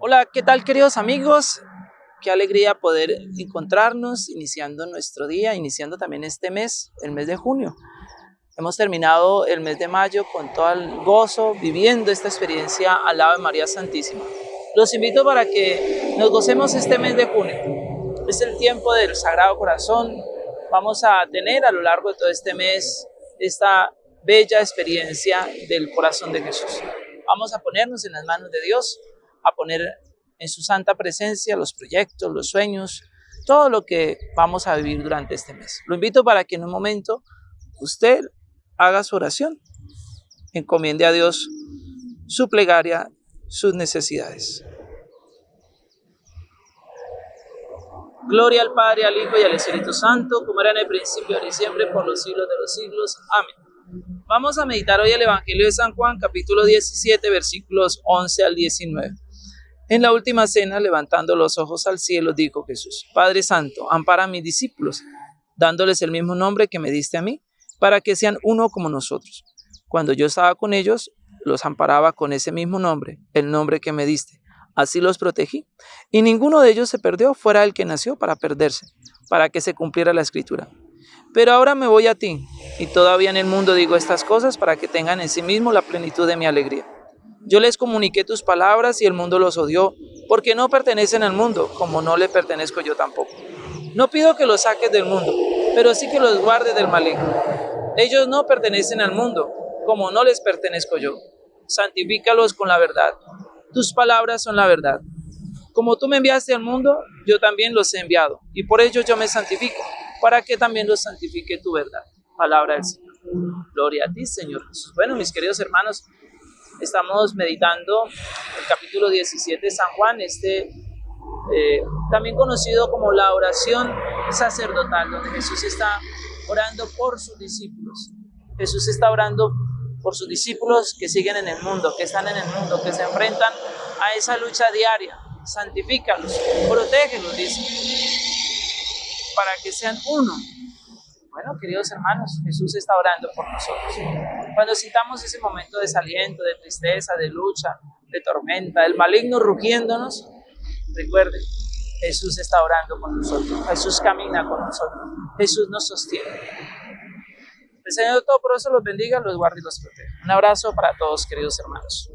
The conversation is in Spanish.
Hola, ¿qué tal queridos amigos? Qué alegría poder encontrarnos iniciando nuestro día, iniciando también este mes, el mes de junio. Hemos terminado el mes de mayo con todo el gozo, viviendo esta experiencia al lado de María Santísima. Los invito para que nos gocemos este mes de junio. Es el tiempo del Sagrado Corazón. Vamos a tener a lo largo de todo este mes esta bella experiencia del corazón de Jesús. Vamos a ponernos en las manos de Dios a poner en su santa presencia los proyectos, los sueños, todo lo que vamos a vivir durante este mes. Lo invito para que en un momento usted haga su oración, encomiende a Dios su plegaria, sus necesidades. Gloria al Padre, al Hijo y al Espíritu Santo, como era en el principio, ahora y siempre, por los siglos de los siglos. Amén. Vamos a meditar hoy el Evangelio de San Juan, capítulo 17, versículos 11 al 19. En la última cena, levantando los ojos al cielo, dijo Jesús, Padre Santo, ampara a mis discípulos, dándoles el mismo nombre que me diste a mí, para que sean uno como nosotros. Cuando yo estaba con ellos, los amparaba con ese mismo nombre, el nombre que me diste. Así los protegí. Y ninguno de ellos se perdió fuera el que nació para perderse, para que se cumpliera la escritura. Pero ahora me voy a ti, y todavía en el mundo digo estas cosas para que tengan en sí mismo la plenitud de mi alegría. Yo les comuniqué tus palabras y el mundo los odió, porque no pertenecen al mundo, como no le pertenezco yo tampoco. No pido que los saques del mundo, pero sí que los guardes del maligno. Ellos no pertenecen al mundo, como no les pertenezco yo. Santifícalos con la verdad. Tus palabras son la verdad. Como tú me enviaste al mundo, yo también los he enviado, y por ello yo me santifico, para que también los santifique tu verdad. Palabra del Señor. Gloria a ti, Señor Jesús. Bueno, mis queridos hermanos, Estamos meditando el capítulo 17 de San Juan, este eh, también conocido como la oración sacerdotal, donde Jesús está orando por sus discípulos. Jesús está orando por sus discípulos que siguen en el mundo, que están en el mundo, que se enfrentan a esa lucha diaria. Santifícalos, protégelos, dice, para que sean uno bueno, queridos hermanos, Jesús está orando por nosotros. Cuando citamos ese momento de desaliento, de tristeza, de lucha, de tormenta, el maligno rugiéndonos, recuerden, Jesús está orando por nosotros. Jesús camina con nosotros. Jesús nos sostiene. El Señor todo por eso los bendiga, los guarde y los protege. Un abrazo para todos, queridos hermanos.